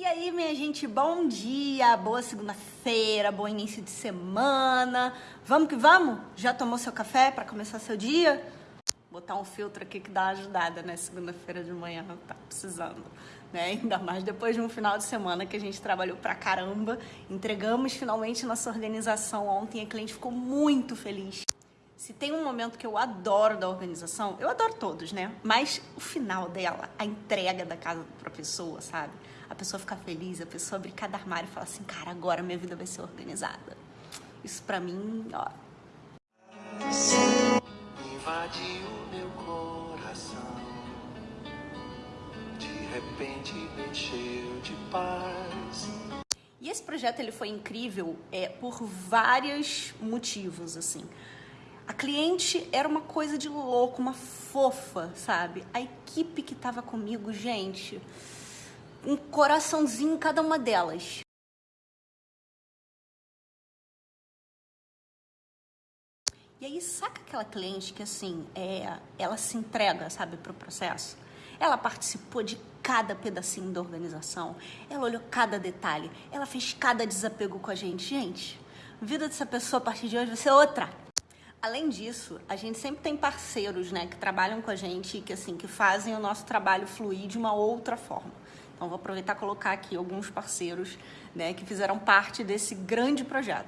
E aí, minha gente, bom dia, boa segunda-feira, bom início de semana. Vamos que vamos? Já tomou seu café para começar seu dia? Botar um filtro aqui que dá uma ajudada, né? Segunda-feira de manhã, tá precisando, né? Ainda mais depois de um final de semana que a gente trabalhou pra caramba. Entregamos finalmente nossa organização ontem, a cliente ficou muito feliz. Se tem um momento que eu adoro da organização, eu adoro todos, né? Mas o final dela, a entrega da casa pra pessoa, sabe? A pessoa ficar feliz, a pessoa abrir cada armário e falar assim, cara, agora minha vida vai ser organizada. Isso pra mim, ó. Invadiu meu coração, de repente me encheu de paz. E esse projeto ele foi incrível é, por vários motivos, assim. A cliente era uma coisa de louco, uma fofa, sabe? A equipe que estava comigo, gente, um coraçãozinho em cada uma delas. E aí, saca aquela cliente que, assim, é, ela se entrega, sabe, pro processo? Ela participou de cada pedacinho da organização, ela olhou cada detalhe, ela fez cada desapego com a gente. Gente, vida dessa pessoa a partir de hoje vai ser outra. Além disso, a gente sempre tem parceiros, né, que trabalham com a gente e que, assim, que fazem o nosso trabalho fluir de uma outra forma. Então, vou aproveitar e colocar aqui alguns parceiros, né, que fizeram parte desse grande projeto.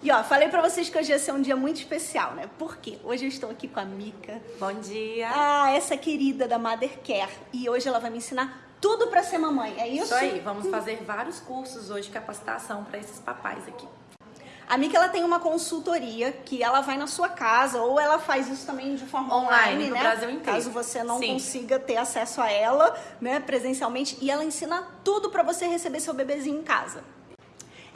E ó, falei pra vocês que hoje ia ser um dia muito especial, né? Por quê? Hoje eu estou aqui com a Mica. Bom dia. Ah, essa querida da Mother Care. E hoje ela vai me ensinar tudo pra ser mamãe, é isso? Isso aí, vamos fazer vários cursos hoje de capacitação para esses papais aqui. A Mica, ela tem uma consultoria que ela vai na sua casa ou ela faz isso também de forma online, Online, no né? Brasil inteiro. Caso você não Sim. consiga ter acesso a ela, né, presencialmente. E ela ensina tudo pra você receber seu bebezinho em casa.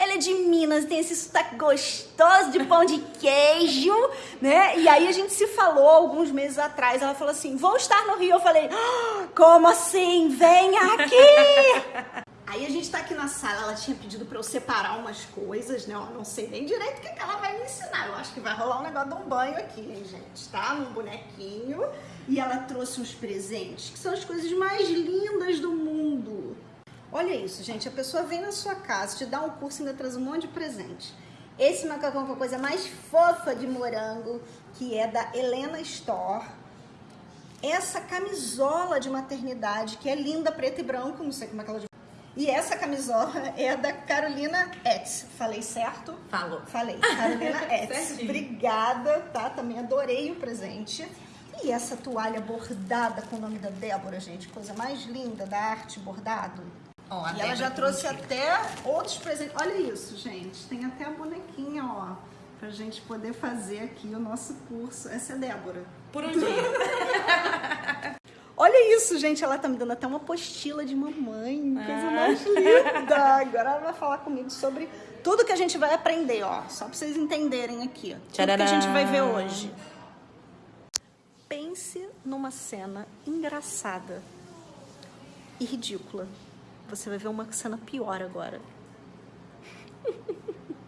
Ela é de Minas, tem esse sotaque gostoso de pão de queijo, né? E aí a gente se falou alguns meses atrás. Ela falou assim: vou estar no Rio. Eu falei: "Ah, como assim? Venha aqui! Aí a gente tá aqui na sala, ela tinha pedido pra eu separar umas coisas, né? Eu não sei nem direito o que, que ela vai me ensinar. Eu acho que vai rolar um negócio de um banho aqui, hein, gente? Tá? Num bonequinho. E ela trouxe uns presentes, que são as coisas mais lindas do mundo. Olha isso, gente. A pessoa vem na sua casa, te dá um curso e ainda traz um monte de presente. Esse macacão com a coisa mais fofa de morango, que é da Helena Store. Essa camisola de maternidade, que é linda, preto e branco, não sei como é que ela... E essa camisola é da Carolina Etz. Falei certo? Falou. Falei. Carolina Etz. Obrigada, tá? Também adorei o presente. E essa toalha bordada com o nome da Débora, gente. Coisa mais linda da arte bordado. Ó, a e ela já trouxe até outros presentes. Olha isso, gente. Tem até a bonequinha, ó. Pra gente poder fazer aqui o nosso curso. Essa é a Débora. Por um dia. Olha isso, gente. Ela tá me dando até uma apostila de mamãe. Coisa Ah. mais linda. Agora ela vai falar comigo sobre tudo que a gente vai aprender, ó. Só pra vocês entenderem aqui. ó. Tudo que a gente vai ver hoje. Pense numa cena engraçada e ridícula. Você vai ver uma cena pior agora.